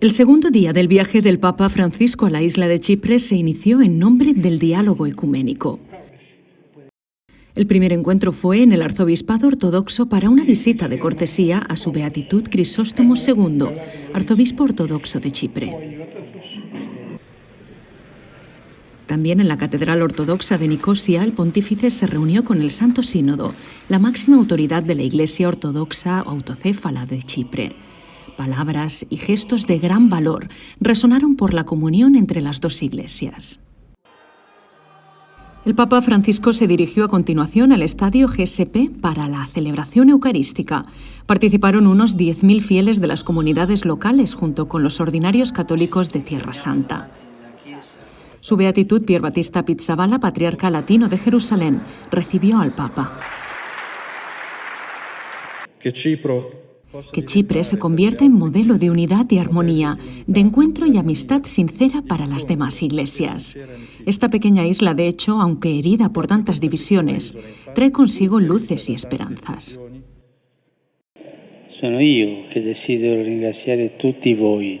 El segundo día del viaje del Papa Francisco a la isla de Chipre se inició en nombre del diálogo ecuménico. El primer encuentro fue en el arzobispado ortodoxo para una visita de cortesía a su beatitud Crisóstomo II, arzobispo ortodoxo de Chipre. También en la Catedral Ortodoxa de Nicosia, el pontífice se reunió con el Santo Sínodo, la máxima autoridad de la Iglesia Ortodoxa Autocéfala de Chipre. Palabras y gestos de gran valor resonaron por la comunión entre las dos iglesias. El Papa Francisco se dirigió a continuación al estadio GSP para la celebración eucarística. Participaron unos 10.000 fieles de las comunidades locales junto con los ordinarios católicos de Tierra Santa. Su beatitud Pier Battista Pizzaballa, patriarca latino de Jerusalén, recibió al Papa. Que Chipre se convierta en modelo de unidad y armonía, de encuentro y amistad sincera para las demás iglesias. Esta pequeña isla, de hecho, aunque herida por tantas divisiones, trae consigo luces y esperanzas. Sono io che desidero ringraziare tutti voi.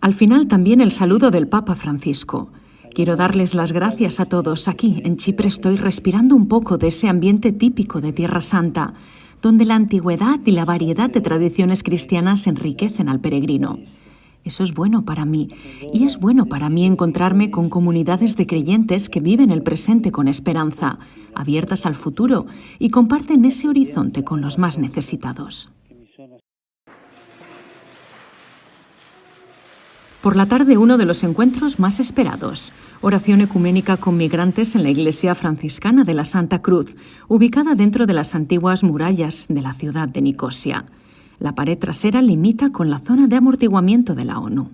Al final también el saludo del Papa Francisco. Quiero darles las gracias a todos. Aquí, en Chipre, estoy respirando un poco de ese ambiente típico de Tierra Santa, donde la antigüedad y la variedad de tradiciones cristianas enriquecen al peregrino. Eso es bueno para mí, y es bueno para mí encontrarme con comunidades de creyentes que viven el presente con esperanza, abiertas al futuro y comparten ese horizonte con los más necesitados. Por la tarde, uno de los encuentros más esperados. Oración ecuménica con migrantes en la iglesia franciscana de la Santa Cruz, ubicada dentro de las antiguas murallas de la ciudad de Nicosia. La pared trasera limita con la zona de amortiguamiento de la ONU.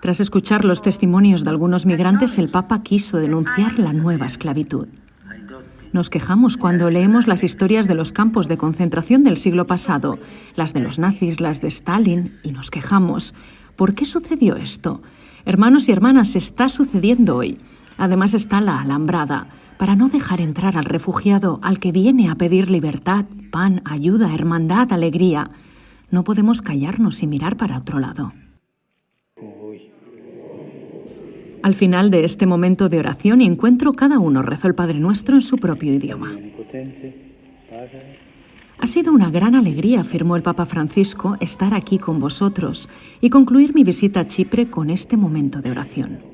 Tras escuchar los testimonios de algunos migrantes, el Papa quiso denunciar la nueva esclavitud. Nos quejamos cuando leemos las historias de los campos de concentración del siglo pasado, las de los nazis, las de Stalin, y nos quejamos. ¿Por qué sucedió esto? Hermanos y hermanas, está sucediendo hoy. Además está la alambrada, para no dejar entrar al refugiado, al que viene a pedir libertad, pan, ayuda, hermandad, alegría. No podemos callarnos y mirar para otro lado. Al final de este momento de oración y encuentro, cada uno rezó el Padre Nuestro en su propio idioma. Ha sido una gran alegría, afirmó el Papa Francisco, estar aquí con vosotros y concluir mi visita a Chipre con este momento de oración.